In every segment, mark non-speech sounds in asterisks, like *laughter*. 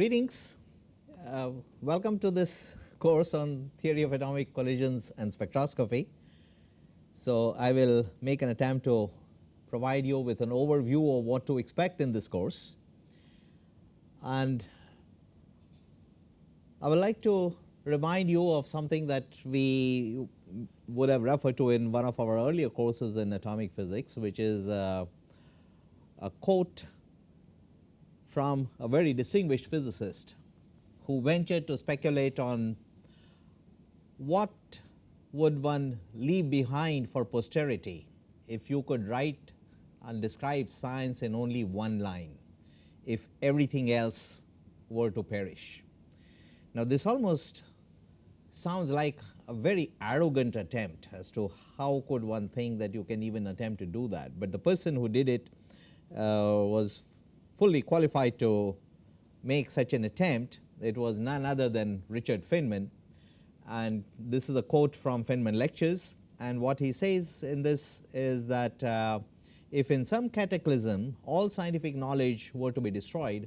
greetings. Uh, welcome to this course on theory of atomic collisions and spectroscopy. So, I will make an attempt to provide you with an overview of what to expect in this course and I would like to remind you of something that we would have referred to in one of our earlier courses in atomic physics which is uh, a quote from a very distinguished physicist who ventured to speculate on what would one leave behind for posterity if you could write and describe science in only one line if everything else were to perish. Now, this almost sounds like a very arrogant attempt as to how could one think that you can even attempt to do that, but the person who did it uh, was fully qualified to make such an attempt. It was none other than Richard Feynman and this is a quote from Feynman lectures and what he says in this is that uh, if in some cataclysm all scientific knowledge were to be destroyed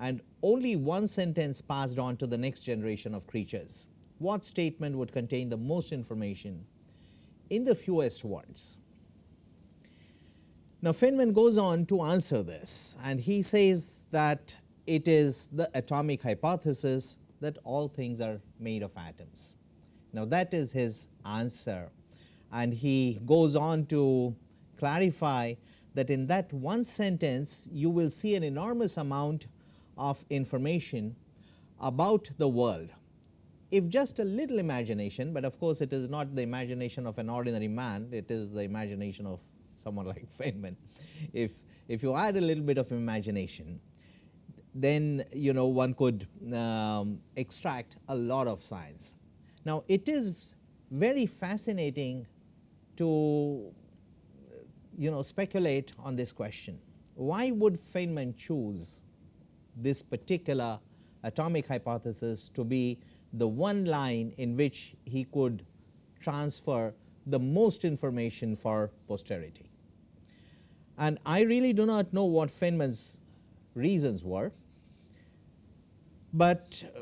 and only one sentence passed on to the next generation of creatures, what statement would contain the most information in the fewest words? Now, Feynman goes on to answer this and he says that it is the atomic hypothesis that all things are made of atoms. Now, that is his answer and he goes on to clarify that in that one sentence you will see an enormous amount of information about the world. If just a little imagination, but of course, it is not the imagination of an ordinary man, it is the imagination of someone *laughs* like Feynman. If, if you add a little bit of imagination, then you know one could um, extract a lot of science. Now, it is very fascinating to you know speculate on this question. Why would Feynman choose this particular atomic hypothesis to be the one line in which he could transfer the most information for posterity? And I really do not know what Feynman's reasons were, but uh,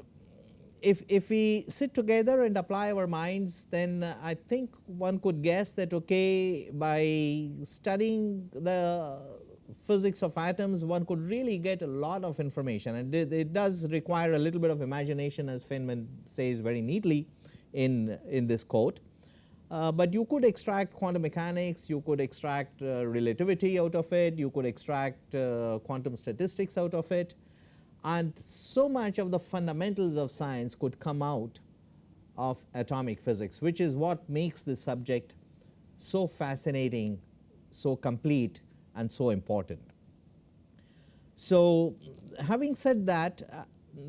if, if we sit together and apply our minds then uh, I think one could guess that okay by studying the physics of atoms one could really get a lot of information and it, it does require a little bit of imagination as Feynman says very neatly in, in this quote. Uh, but you could extract quantum mechanics, you could extract uh, relativity out of it, you could extract uh, quantum statistics out of it and so much of the fundamentals of science could come out of atomic physics which is what makes this subject so fascinating, so complete and so important. So, having said that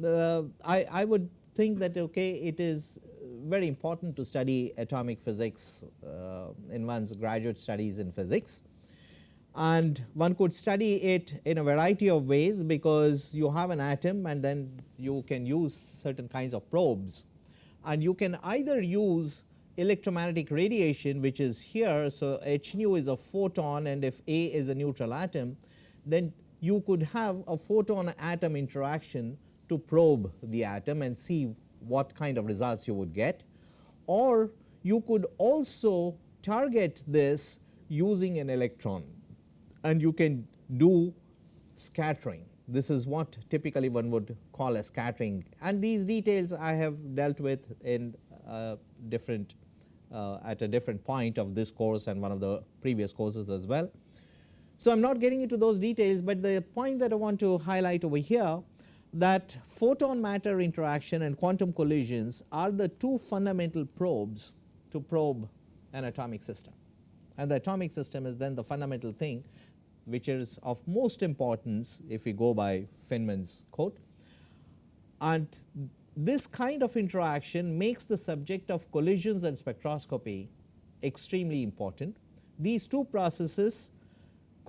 uh, I, I would think that okay it is very important to study atomic physics uh, in one's graduate studies in physics and one could study it in a variety of ways because you have an atom and then you can use certain kinds of probes and you can either use electromagnetic radiation which is here. So, h nu is a photon and if A is a neutral atom then you could have a photon atom interaction to probe the atom and see what kind of results you would get or you could also target this using an electron and you can do scattering. This is what typically one would call a scattering and these details I have dealt with in uh, different uh, at a different point of this course and one of the previous courses as well. So, I am not getting into those details, but the point that I want to highlight over here that photon matter interaction and quantum collisions are the two fundamental probes to probe an atomic system and the atomic system is then the fundamental thing which is of most importance if we go by Feynman's quote and this kind of interaction makes the subject of collisions and spectroscopy extremely important. These two processes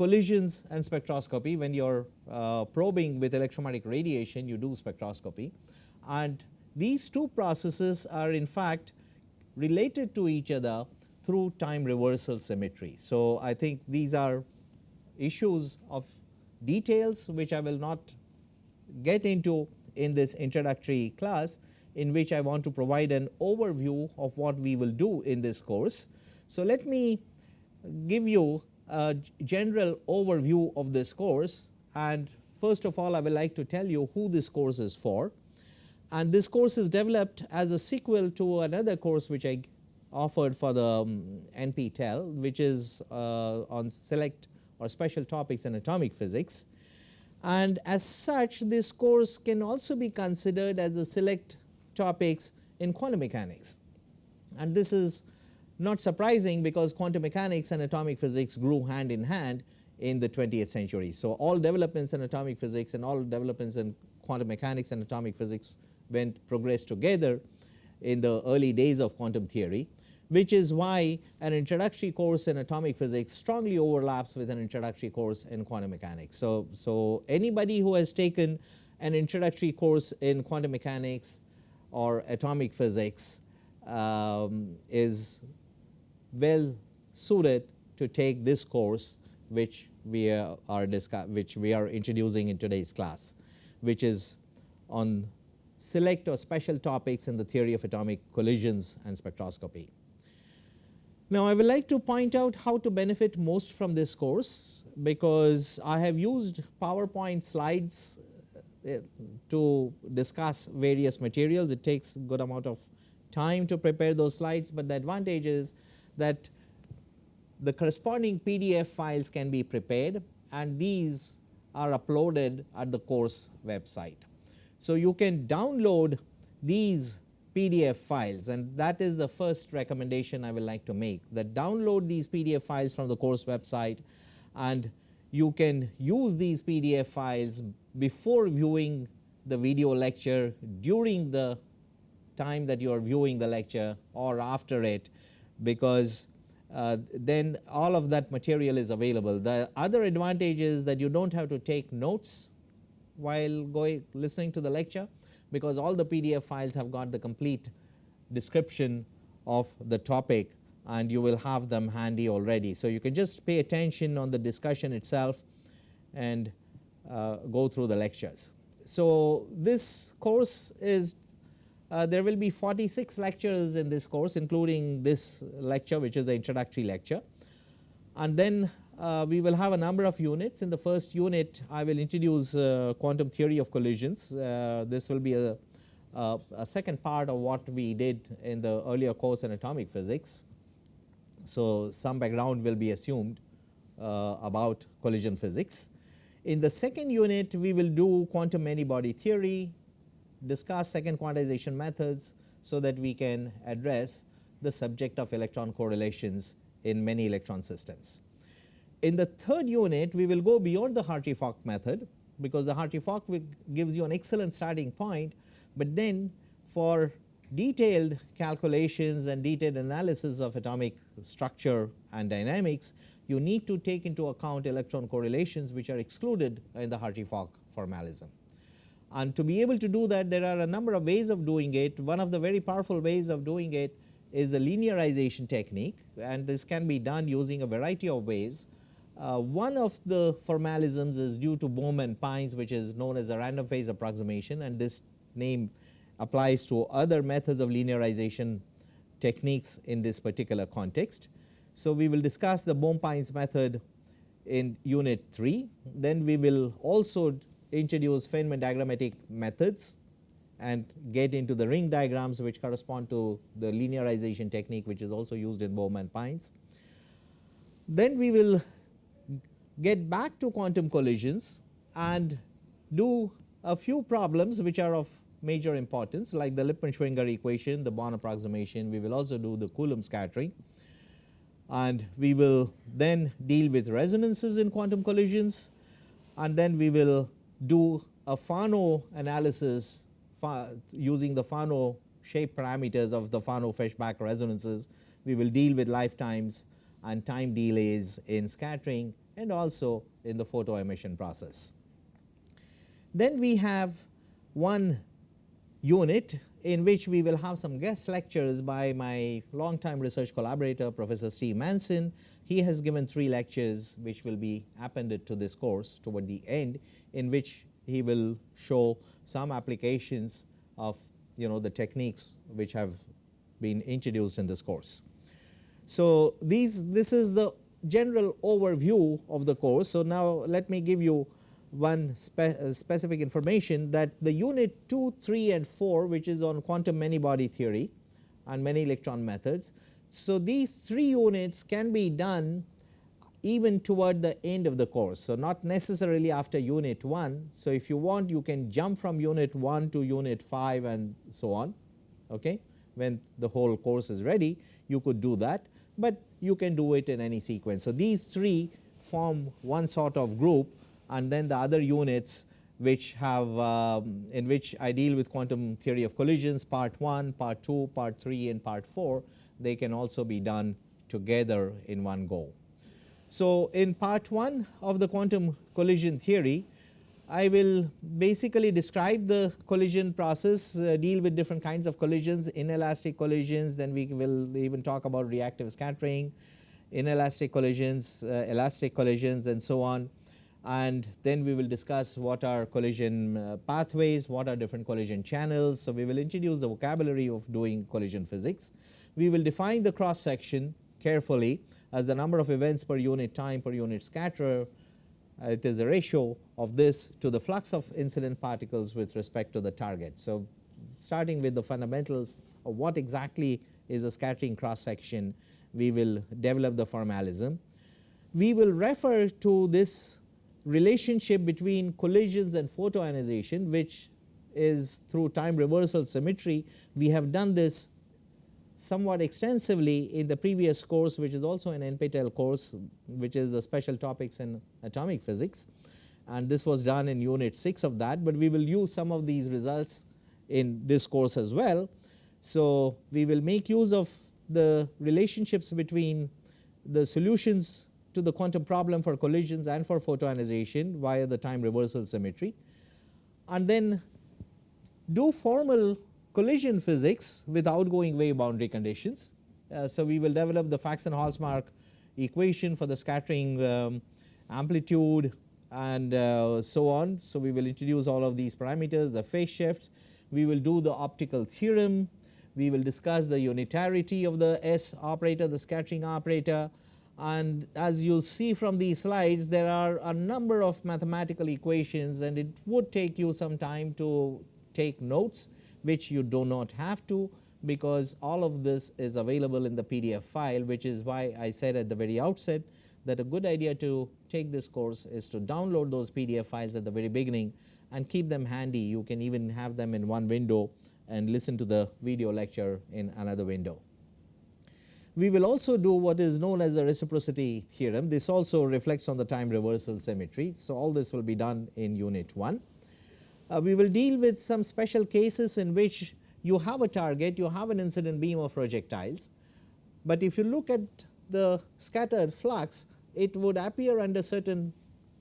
collisions and spectroscopy when you are uh, probing with electromagnetic radiation you do spectroscopy and these two processes are in fact related to each other through time reversal symmetry. So, I think these are issues of details which I will not get into in this introductory class in which I want to provide an overview of what we will do in this course. So, let me give you general overview of this course. And first of all I would like to tell you who this course is for. And this course is developed as a sequel to another course which I offered for the um, NPTEL which is uh, on select or special topics in atomic physics. And as such this course can also be considered as a select topics in quantum mechanics. And this is not surprising because quantum mechanics and atomic physics grew hand in hand in the 20th century. So, all developments in atomic physics and all developments in quantum mechanics and atomic physics went progressed together in the early days of quantum theory which is why an introductory course in atomic physics strongly overlaps with an introductory course in quantum mechanics. So, so anybody who has taken an introductory course in quantum mechanics or atomic physics um, is well suited to take this course which we are, which we are introducing in today's class which is on select or special topics in the theory of atomic collisions and spectroscopy. Now, I would like to point out how to benefit most from this course because I have used PowerPoint slides uh, to discuss various materials. It takes good amount of time to prepare those slides, but the advantage is that the corresponding PDF files can be prepared and these are uploaded at the course website. So, you can download these PDF files and that is the first recommendation I would like to make that download these PDF files from the course website and you can use these PDF files before viewing the video lecture during the time that you are viewing the lecture or after it because uh, then all of that material is available. The other advantage is that you do not have to take notes while going listening to the lecture because all the PDF files have got the complete description of the topic and you will have them handy already. So, you can just pay attention on the discussion itself and uh, go through the lectures. So, this course is uh, there will be 46 lectures in this course including this lecture which is the introductory lecture. And then uh, we will have a number of units. In the first unit I will introduce uh, quantum theory of collisions. Uh, this will be a, a, a, second part of what we did in the earlier course in atomic physics. So, some background will be assumed uh, about collision physics. In the second unit we will do quantum many body theory, discuss second quantization methods so that we can address the subject of electron correlations in many electron systems. In the third unit we will go beyond the Hartree-Fock method because the Hartree-Fock gives you an excellent starting point, but then for detailed calculations and detailed analysis of atomic structure and dynamics you need to take into account electron correlations which are excluded in the Hartree-Fock formalism. And to be able to do that there are a number of ways of doing it. One of the very powerful ways of doing it is the linearization technique and this can be done using a variety of ways. Uh, one of the formalisms is due to Bohm and Pines which is known as the random phase approximation and this name applies to other methods of linearization techniques in this particular context. So, we will discuss the Bohm-Pines method in unit 3, then we will also introduce Feynman diagrammatic methods and get into the ring diagrams which correspond to the linearization technique which is also used in Bohm and Pines. Then we will get back to quantum collisions and do a few problems which are of major importance like the Lippmann-Schwinger equation, the Born approximation, we will also do the Coulomb scattering. And we will then deal with resonances in quantum collisions. And then we will do a Fano analysis using the Fano shape parameters of the Fano Feshbach resonances. We will deal with lifetimes and time delays in scattering and also in the photo emission process. Then we have one unit in which we will have some guest lectures by my long time research collaborator Professor Steve Manson. He has given three lectures which will be appended to this course toward the end in which he will show some applications of you know the techniques which have been introduced in this course. So, these this is the general overview of the course. So, now let me give you one spe uh, specific information that the unit 2, 3 and 4 which is on quantum many body theory and many electron methods. So, these 3 units can be done even toward the end of the course. So, not necessarily after unit 1. So, if you want you can jump from unit 1 to unit 5 and so on okay. when the whole course is ready you could do that, but you can do it in any sequence. So, these 3 form one sort of group and then the other units which have um, in which I deal with quantum theory of collisions part 1, part 2, part 3 and part 4 they can also be done together in one go. So, in part 1 of the quantum collision theory I will basically describe the collision process, uh, deal with different kinds of collisions, inelastic collisions, then we will even talk about reactive scattering, inelastic collisions, uh, elastic collisions and so on and then we will discuss what are collision uh, pathways, what are different collision channels. So, we will introduce the vocabulary of doing collision physics. We will define the cross section carefully as the number of events per unit time per unit scatter. Uh, it is a ratio of this to the flux of incident particles with respect to the target. So, starting with the fundamentals of what exactly is a scattering cross section, we will develop the formalism. We will refer to this relationship between collisions and photoionization which is through time reversal symmetry. We have done this somewhat extensively in the previous course which is also an NPTEL course which is the special topics in atomic physics and this was done in unit 6 of that, but we will use some of these results in this course as well. So, we will make use of the relationships between the solutions to the quantum problem for collisions and for photoionization via the time reversal symmetry and then do formal collision physics with outgoing wave boundary conditions. Uh, so, we will develop the Faxen-Holtsmark equation for the scattering um, amplitude and uh, so on. So, we will introduce all of these parameters the phase shifts, we will do the optical theorem, we will discuss the unitarity of the S operator the scattering operator and as you see from these slides there are a number of mathematical equations and it would take you some time to take notes which you do not have to because all of this is available in the PDF file which is why I said at the very outset that a good idea to take this course is to download those PDF files at the very beginning and keep them handy. You can even have them in one window and listen to the video lecture in another window. We will also do what is known as a reciprocity theorem. This also reflects on the time reversal symmetry. So, all this will be done in unit 1. Uh, we will deal with some special cases in which you have a target, you have an incident beam of projectiles, but if you look at the scattered flux, it would appear under certain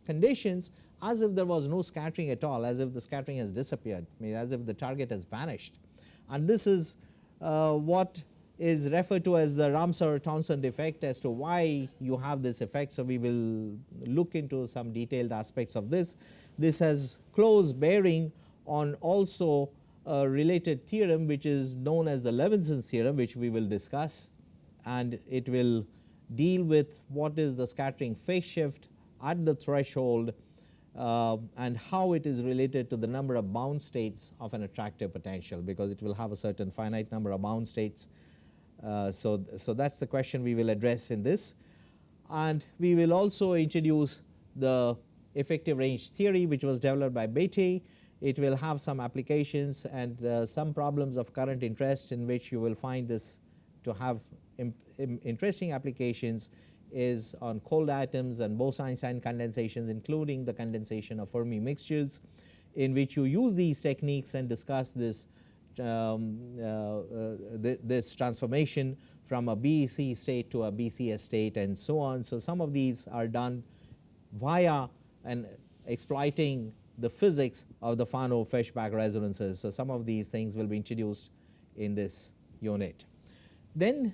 conditions as if there was no scattering at all, as if the scattering has disappeared, I mean as if the target has vanished. And this is uh, what is referred to as the Ramsauer-Townsend effect as to why you have this effect. So, we will look into some detailed aspects of this. This has close bearing on also a related theorem which is known as the Levinson theorem which we will discuss and it will deal with what is the scattering phase shift at the threshold uh, and how it is related to the number of bound states of an attractive potential because it will have a certain finite number of bound states uh, so, so that is the question we will address in this and we will also introduce the effective range theory which was developed by Bethe. It will have some applications and uh, some problems of current interest in which you will find this to have interesting applications is on cold atoms and Bose-Einstein condensations including the condensation of Fermi mixtures in which you use these techniques and discuss this um, uh, uh, th this transformation from a BEC state to a BCS state and so on. So, some of these are done via and exploiting the physics of the Fano-Feshbach resonances. So, some of these things will be introduced in this unit. Then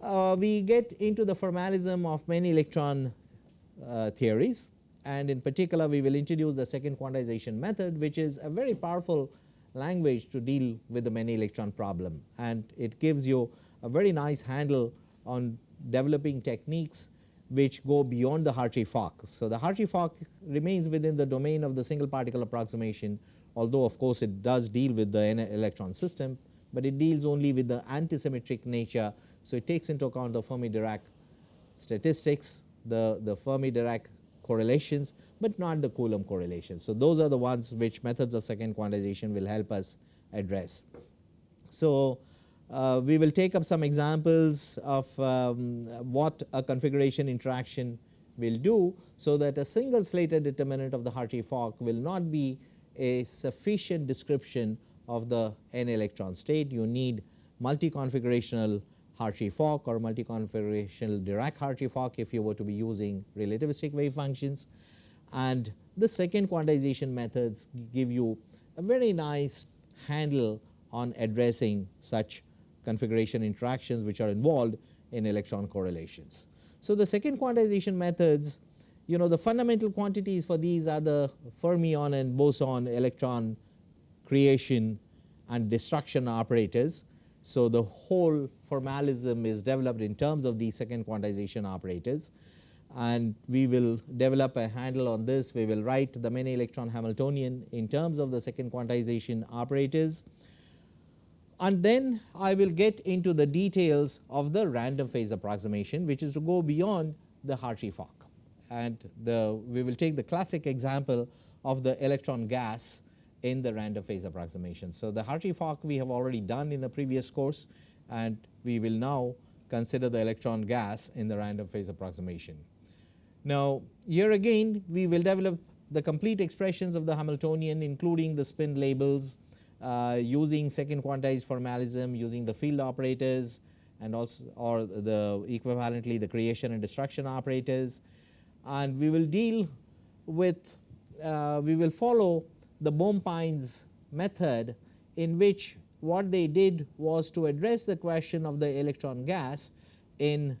uh, we get into the formalism of many electron uh, theories and in particular we will introduce the second quantization method which is a very powerful language to deal with the many electron problem and it gives you a very nice handle on developing techniques which go beyond the Hartree-Fock. So, the Hartree-Fock remains within the domain of the single particle approximation although of course it does deal with the electron system, but it deals only with the antisymmetric nature. So, it takes into account the Fermi-Dirac statistics, the, the Fermi-Dirac correlations, but not the Coulomb correlations. So, those are the ones which methods of second quantization will help us address. So, uh, we will take up some examples of um, what a configuration interaction will do. So, that a single Slater determinant of the Hartree-Fock will not be a sufficient description of the n electron state. You need multi-configurational Hartree-Fock or multi-configurational Dirac-Hartree-Fock if you were to be using relativistic wave functions. And the second quantization methods give you a very nice handle on addressing such configuration interactions which are involved in electron correlations. So, the second quantization methods you know the fundamental quantities for these are the fermion and boson electron creation and destruction operators. So, the whole formalism is developed in terms of the second quantization operators. And we will develop a handle on this. We will write the many electron Hamiltonian in terms of the second quantization operators. And then I will get into the details of the random phase approximation which is to go beyond the Hartree-Fock and the we will take the classic example of the electron gas in the random phase approximation. So, the Hartree-Fock we have already done in the previous course and we will now consider the electron gas in the random phase approximation. Now, here again we will develop the complete expressions of the Hamiltonian including the spin labels uh, using second quantized formalism using the field operators and also or the equivalently the creation and destruction operators and we will deal with uh, we will follow the Bohm-Pines method in which what they did was to address the question of the electron gas in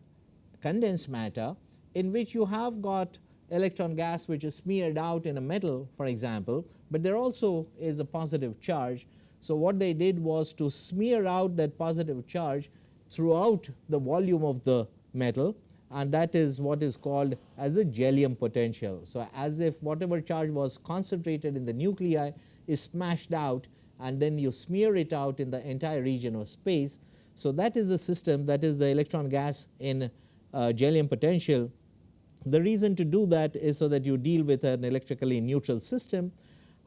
condensed matter in which you have got electron gas which is smeared out in a metal for example, but there also is a positive charge. So, what they did was to smear out that positive charge throughout the volume of the metal and that is what is called as a Jellium potential. So, as if whatever charge was concentrated in the nuclei is smashed out and then you smear it out in the entire region of space. So, that is the system that is the electron gas in uh, potential. The reason to do that is so that you deal with an electrically neutral system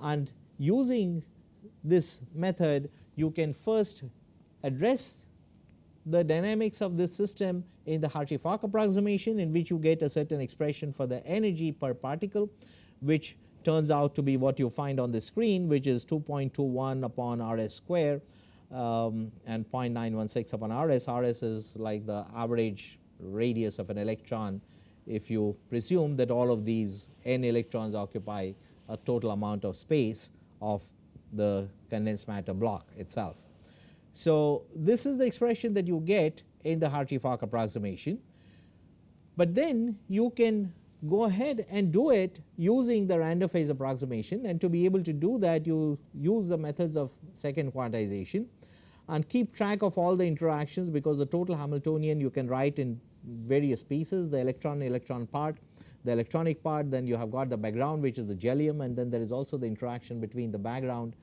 and using this method you can first address the dynamics of this system in the Hartree-Fock approximation in which you get a certain expression for the energy per particle which turns out to be what you find on the screen which is 2.21 upon Rs square um, and 0.916 upon Rs. Rs is like the average radius of an electron if you presume that all of these n electrons occupy a total amount of space of the condensed matter block itself. So, this is the expression that you get in the Hartree-Fock approximation, but then you can go ahead and do it using the random phase approximation. And to be able to do that you use the methods of second quantization and keep track of all the interactions because the total Hamiltonian you can write in various pieces the electron electron part the electronic part then you have got the background which is the jellium and then there is also the interaction between the background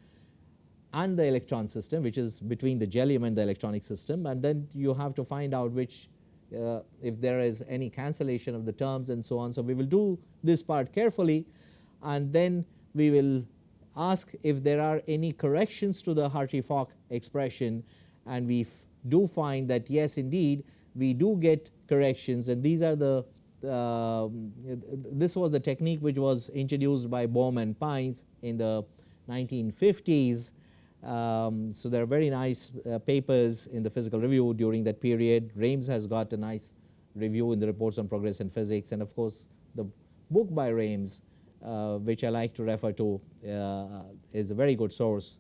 and the electron system which is between the jellium and the electronic system and then you have to find out which uh, if there is any cancellation of the terms and so on. So, we will do this part carefully and then we will ask if there are any corrections to the Hartree-Fock expression and we do find that yes indeed we do get corrections and these are the uh, this was the technique which was introduced by Bohm and Pines in the 1950s um, so, there are very nice uh, papers in the physical review during that period. Raimes has got a nice review in the reports on progress in physics and of course, the book by Raimes uh, which I like to refer to uh, is a very good source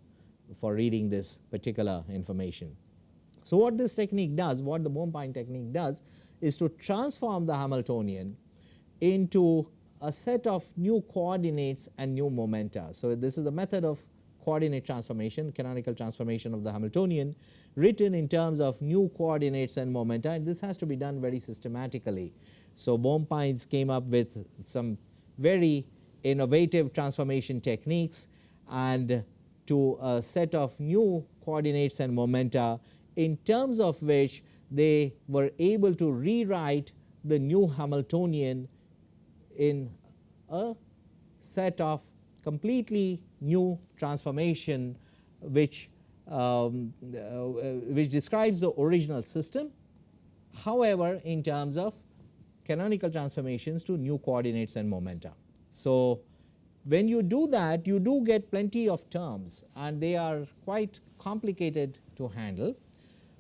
for reading this particular information. So, what this technique does, what the Bohm-Pine technique does is to transform the Hamiltonian into a set of new coordinates and new momenta. So, this is a method of coordinate transformation canonical transformation of the Hamiltonian written in terms of new coordinates and momenta and this has to be done very systematically. So, Bohm-Pines came up with some very innovative transformation techniques and to a set of new coordinates and momenta in terms of which they were able to rewrite the new Hamiltonian in a set of completely new transformation which um, uh, which describes the original system. However, in terms of canonical transformations to new coordinates and momenta. So, when you do that you do get plenty of terms and they are quite complicated to handle,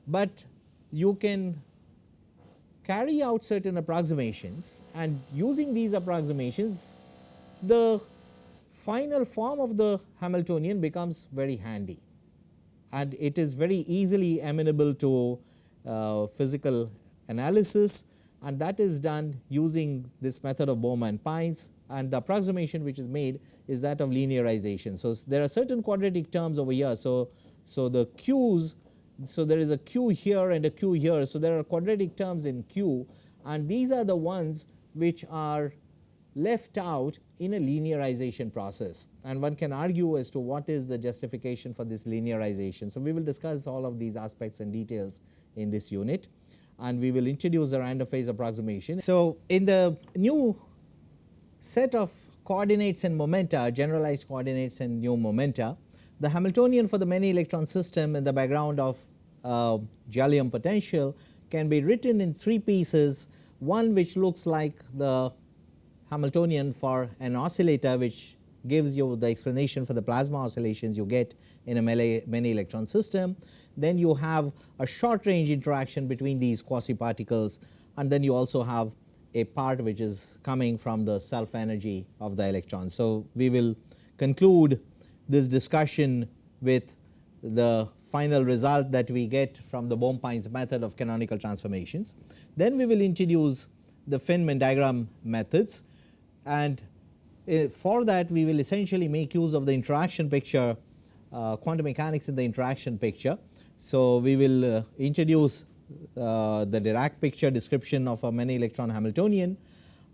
but you can carry out certain approximations and using these approximations the final form of the Hamiltonian becomes very handy and it is very easily amenable to uh, physical analysis and that is done using this method of Bohm and Pines and the approximation which is made is that of linearization. So, there are certain quadratic terms over here. So, so the q's so there is a q here and a q here. So, there are quadratic terms in q and these are the ones which are left out in a linearization process and one can argue as to what is the justification for this linearization. So, we will discuss all of these aspects and details in this unit and we will introduce the random phase approximation. So, in the new set of coordinates and momenta generalized coordinates and new momenta the Hamiltonian for the many electron system in the background of uh, jellium potential can be written in three pieces one which looks like the Hamiltonian for an oscillator which gives you the explanation for the plasma oscillations you get in a many electron system. Then you have a short range interaction between these quasi particles and then you also have a part which is coming from the self energy of the electron. So, we will conclude this discussion with the final result that we get from the Bohm-Pines method of canonical transformations. Then we will introduce the Feynman diagram methods and uh, for that we will essentially make use of the interaction picture uh, quantum mechanics in the interaction picture. So, we will uh, introduce uh, the Dirac picture description of a many electron Hamiltonian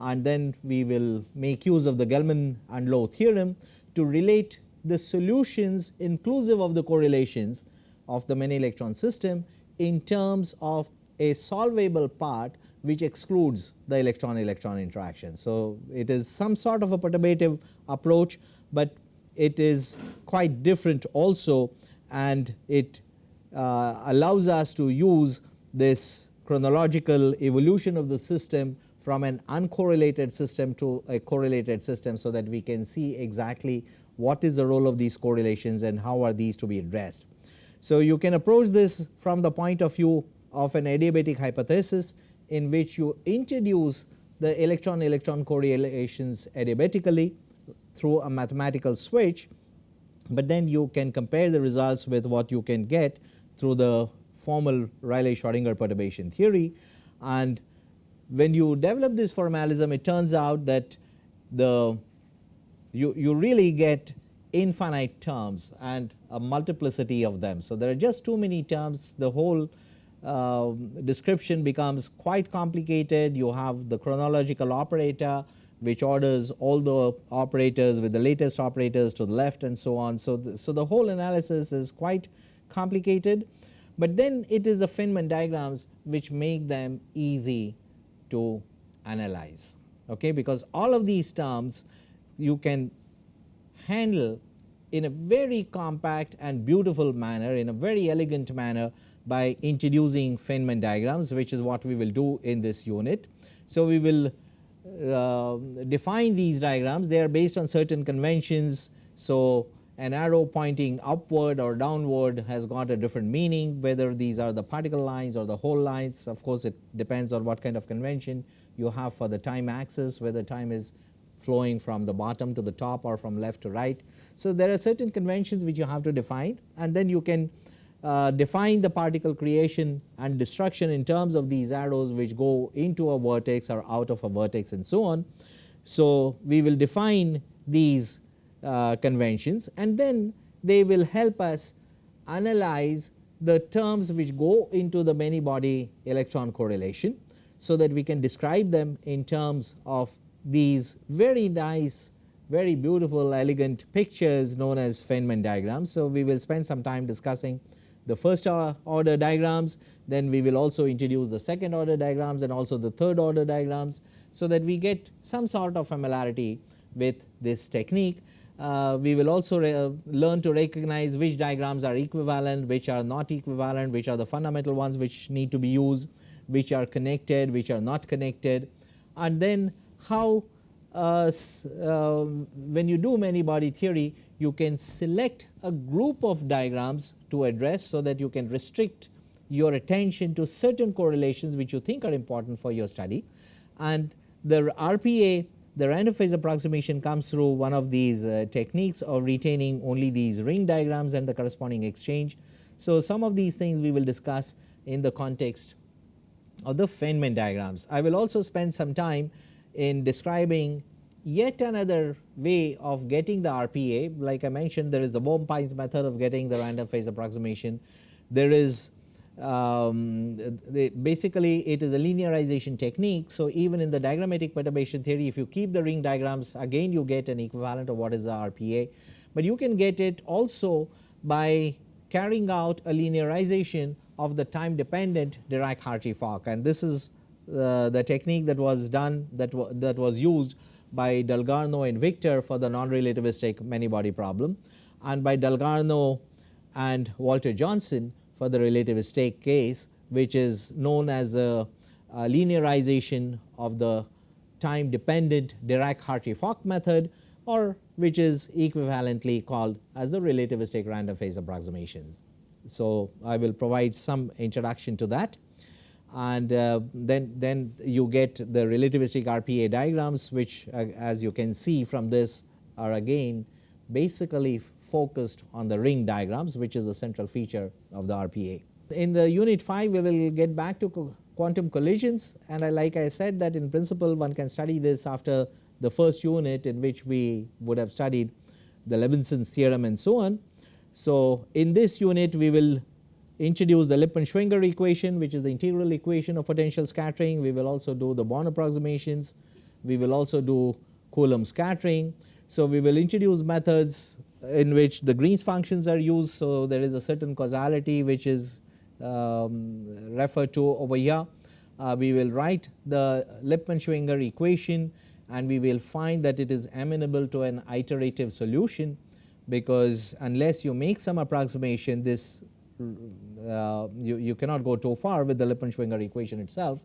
and then we will make use of the Gell-Mann and Low theorem to relate the solutions inclusive of the correlations of the many electron system in terms of a solvable part which excludes the electron electron interaction. So, it is some sort of a perturbative approach, but it is quite different also and it uh, allows us to use this chronological evolution of the system from an uncorrelated system to a correlated system. So, that we can see exactly what is the role of these correlations and how are these to be addressed. So, you can approach this from the point of view of an adiabatic hypothesis in which you introduce the electron electron correlations adiabatically through a mathematical switch, but then you can compare the results with what you can get through the formal Rayleigh-Schrodinger perturbation theory and when you develop this formalism it turns out that the you, you really get infinite terms and a multiplicity of them. So, there are just too many terms the whole uh, description becomes quite complicated. You have the chronological operator which orders all the operators with the latest operators to the left and so on. So, the, so the whole analysis is quite complicated, but then it is the Feynman diagrams which make them easy to analyze okay, because all of these terms you can handle in a very compact and beautiful manner in a very elegant manner by introducing Feynman diagrams which is what we will do in this unit. So, we will uh, define these diagrams they are based on certain conventions. So, an arrow pointing upward or downward has got a different meaning whether these are the particle lines or the hole lines of course, it depends on what kind of convention you have for the time axis whether time is flowing from the bottom to the top or from left to right. So, there are certain conventions which you have to define and then you can uh, define the particle creation and destruction in terms of these arrows which go into a vertex or out of a vertex and so on. So, we will define these uh, conventions and then they will help us analyze the terms which go into the many body electron correlation. So, that we can describe them in terms of these very nice very beautiful elegant pictures known as Feynman diagrams. So, we will spend some time discussing the first order diagrams, then we will also introduce the second order diagrams and also the third order diagrams. So, that we get some sort of familiarity with this technique. Uh, we will also learn to recognize which diagrams are equivalent, which are not equivalent, which are the fundamental ones which need to be used, which are connected, which are not connected and then how uh, uh, when you do many body theory you can select a group of diagrams to address so that you can restrict your attention to certain correlations which you think are important for your study and the RPA the random phase approximation comes through one of these uh, techniques of retaining only these ring diagrams and the corresponding exchange. So, some of these things we will discuss in the context of the Feynman diagrams. I will also spend some time in describing yet another way of getting the RPA like I mentioned there is the Bohm-Pines method of getting the random phase approximation. There is um, basically it is a linearization technique. So, even in the diagrammatic perturbation theory if you keep the ring diagrams again you get an equivalent of what is the RPA, but you can get it also by carrying out a linearization of the time dependent Dirac-Hartree-Fock and this is uh, the technique that was done that, that was used by Dalgarno and Victor for the non-relativistic many body problem and by Dalgarno and Walter Johnson for the relativistic case which is known as a, a linearization of the time dependent Dirac-Hartree-Fock method or which is equivalently called as the relativistic random phase approximations. So, I will provide some introduction to that and uh, then, then you get the relativistic RPA diagrams which uh, as you can see from this are again basically focused on the ring diagrams which is a central feature of the RPA. In the unit 5 we will get back to co quantum collisions and I like I said that in principle one can study this after the first unit in which we would have studied the Levinson's theorem and so on. So, in this unit we will introduce the Lippmann-Schwinger equation which is the integral equation of potential scattering. We will also do the Born approximations. We will also do Coulomb scattering. So, we will introduce methods in which the Green's functions are used. So, there is a certain causality which is um, referred to over here. Uh, we will write the Lippmann-Schwinger equation and we will find that it is amenable to an iterative solution because unless you make some approximation this uh, you, you cannot go too far with the Lippmann-Schwinger equation itself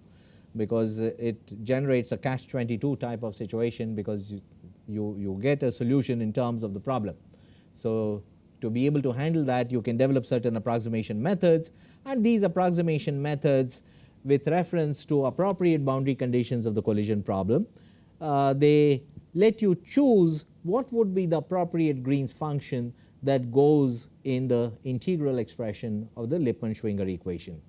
because it generates a catch 22 type of situation because you, you, you get a solution in terms of the problem. So, to be able to handle that you can develop certain approximation methods and these approximation methods with reference to appropriate boundary conditions of the collision problem. Uh, they let you choose what would be the appropriate Green's function that goes in the integral expression of the Lippmann-Schwinger equation.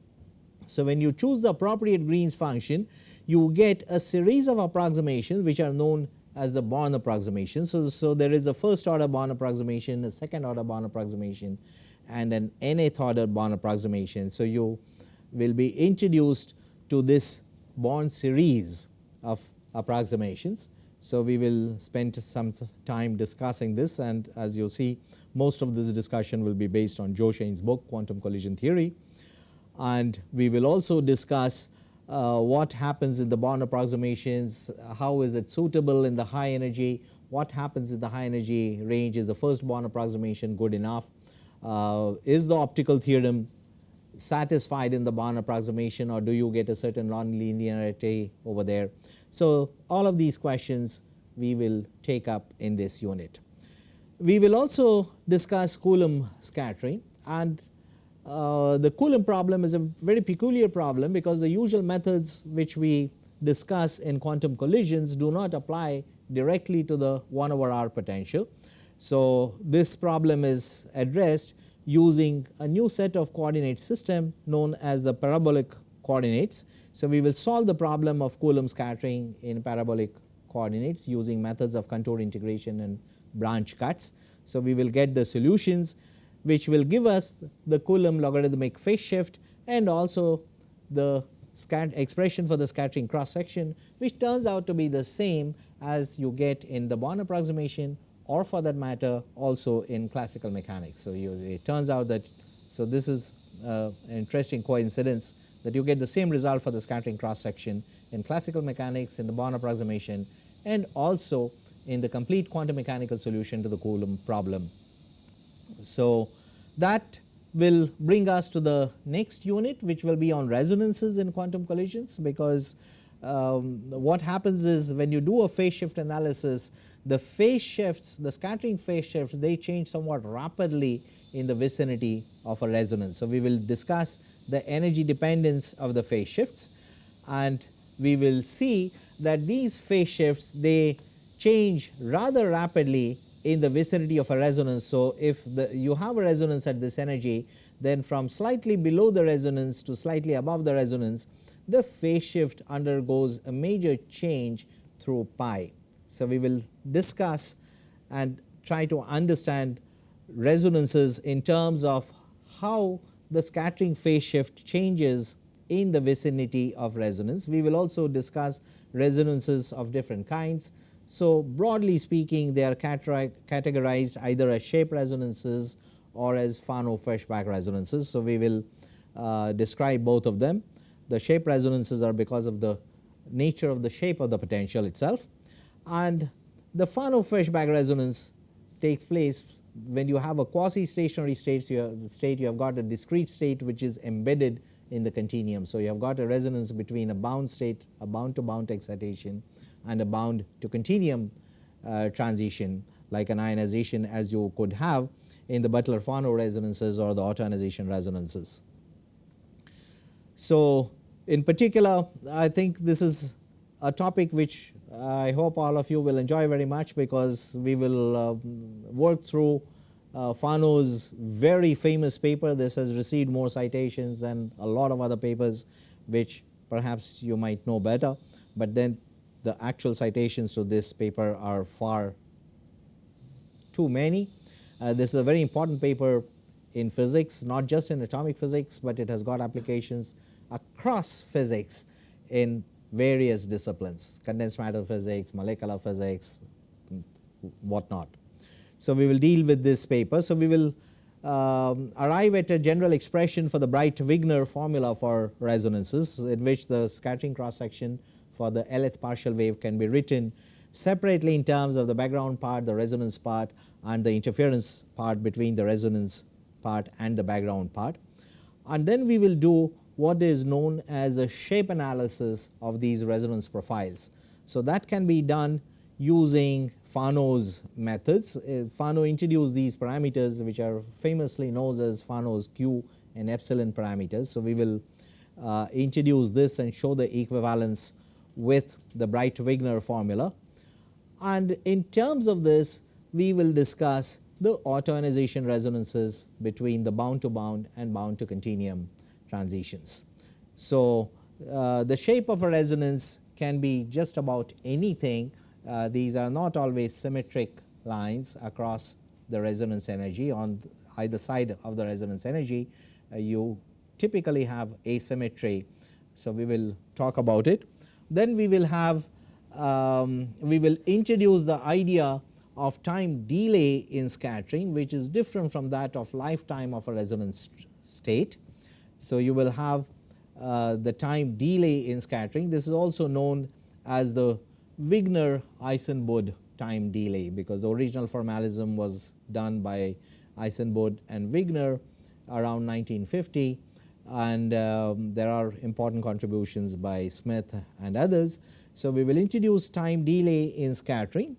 So, when you choose the appropriate Green's function you get a series of approximations which are known as the Born approximation. So, so there is a first order Born approximation, a second order Born approximation and an nth order Born approximation. So, you will be introduced to this Born series of approximations. So, we will spend some time discussing this and as you see most of this discussion will be based on Joachain's book Quantum Collision Theory and we will also discuss uh, what happens in the Born approximations, how is it suitable in the high energy, what happens in the high energy range, is the first Born approximation good enough, uh, is the optical theorem satisfied in the Born approximation or do you get a certain nonlinearity over there. So, all of these questions we will take up in this unit. We will also discuss Coulomb scattering and uh, the Coulomb problem is a very peculiar problem because the usual methods which we discuss in quantum collisions do not apply directly to the 1 over r potential. So, this problem is addressed using a new set of coordinate system known as the parabolic coordinates. So, we will solve the problem of Coulomb scattering in parabolic coordinates using methods of contour integration and branch cuts. So, we will get the solutions which will give us the Coulomb logarithmic phase shift and also the expression for the scattering cross section which turns out to be the same as you get in the Born approximation or for that matter also in classical mechanics. So, you, it turns out that so this is uh, an interesting coincidence that you get the same result for the scattering cross section in classical mechanics in the Born approximation and also in the complete quantum mechanical solution to the Coulomb problem. So, that will bring us to the next unit which will be on resonances in quantum collisions because um, what happens is when you do a phase shift analysis the phase shifts the scattering phase shifts they change somewhat rapidly in the vicinity of a resonance. So, we will discuss the energy dependence of the phase shifts and we will see that these phase shifts they change rather rapidly in the vicinity of a resonance. So, if the, you have a resonance at this energy then from slightly below the resonance to slightly above the resonance the phase shift undergoes a major change through pi. So, we will discuss and try to understand resonances in terms of how the scattering phase shift changes in the vicinity of resonance. We will also discuss resonances of different kinds. So, broadly speaking they are categorized either as shape resonances or as Fano-Feshbach resonances. So, we will uh, describe both of them. The shape resonances are because of the nature of the shape of the potential itself and the Fano-Feshbach resonance takes place when you have a quasi stationary state you have, state you have got a discrete state which is embedded in the continuum. So, you have got a resonance between a bound state a bound to bound excitation and a bound to continuum uh, transition like an ionization as you could have in the Beutler-Fano resonances or the autoionization resonances. So, in particular I think this is a topic which I hope all of you will enjoy very much because we will uh, work through uh, Fano's very famous paper. This has received more citations than a lot of other papers which perhaps you might know better, but then the actual citations to this paper are far too many. Uh, this is a very important paper in physics not just in atomic physics, but it has got applications across physics in various disciplines condensed matter physics, molecular physics whatnot. So, we will deal with this paper. So, we will um, arrive at a general expression for the Breit-Wigner formula for resonances in which the scattering cross section for the Lth partial wave can be written separately in terms of the background part, the resonance part and the interference part between the resonance part and the background part. And then we will do what is known as a shape analysis of these resonance profiles. So, that can be done using Fano's methods. Uh, Fano introduced these parameters which are famously known as Fano's Q and epsilon parameters. So, we will uh, introduce this and show the equivalence with the Breit-Wigner formula. And in terms of this we will discuss the autoionization resonances between the bound to bound and bound to continuum transitions. So, uh, the shape of a resonance can be just about anything. Uh, these are not always symmetric lines across the resonance energy on either side of the resonance energy. Uh, you typically have asymmetry. So, we will talk about it. Then we will have um, we will introduce the idea of time delay in scattering which is different from that of lifetime of a resonance state. So, you will have uh, the time delay in scattering. This is also known as the Wigner-Eisenbud time delay because the original formalism was done by Eisenbud and Wigner around 1950 and um, there are important contributions by Smith and others. So, we will introduce time delay in scattering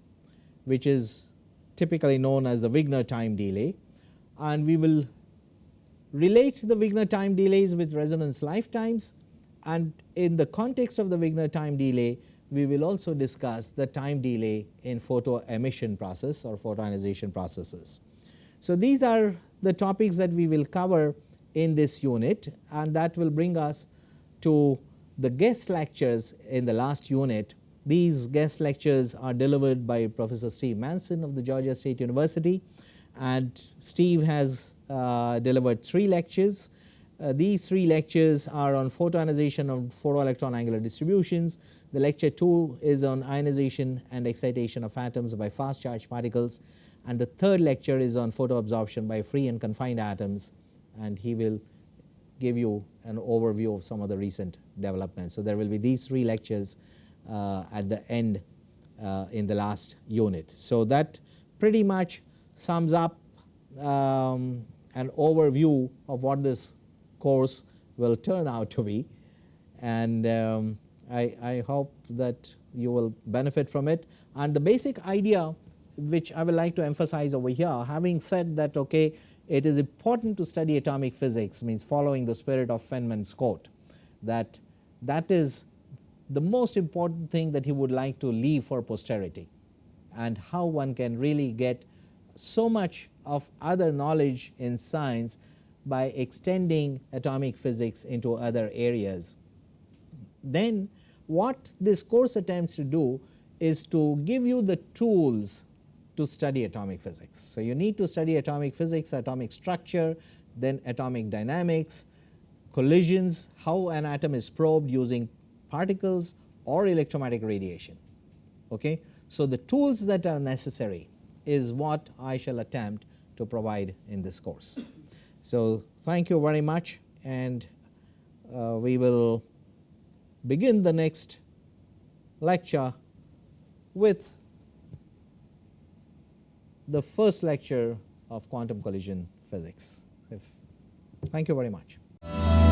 which is typically known as the Wigner time delay and we will relates the Wigner time delays with resonance lifetimes and in the context of the Wigner time delay we will also discuss the time delay in photo emission process or photoionization processes. So, these are the topics that we will cover in this unit and that will bring us to the guest lectures in the last unit These guest lectures are delivered by Professor Steve Manson of the Georgia State University and Steve has delivered three lectures. Uh, these three lectures are on photoionization of photoelectron angular distributions. The lecture 2 is on ionization and excitation of atoms by fast charged particles and the third lecture is on photoabsorption by free and confined atoms and he will give you an overview of some of the recent developments. So, there will be these three lectures uh, at the end uh, in the last unit. So, that pretty much sums up um, an overview of what this course will turn out to be and um, I, I hope that you will benefit from it. And the basic idea which I would like to emphasize over here having said that okay it is important to study atomic physics means following the spirit of Feynman's quote that that is the most important thing that he would like to leave for posterity and how one can really get so much of other knowledge in science by extending atomic physics into other areas. Then what this course attempts to do is to give you the tools to study atomic physics. So, you need to study atomic physics, atomic structure, then atomic dynamics, collisions, how an atom is probed using particles or electromagnetic radiation. Okay. So, the tools that are necessary is what I shall attempt to provide in this course. So, thank you very much and uh, we will begin the next lecture with the first lecture of quantum collision physics. Thank you very much.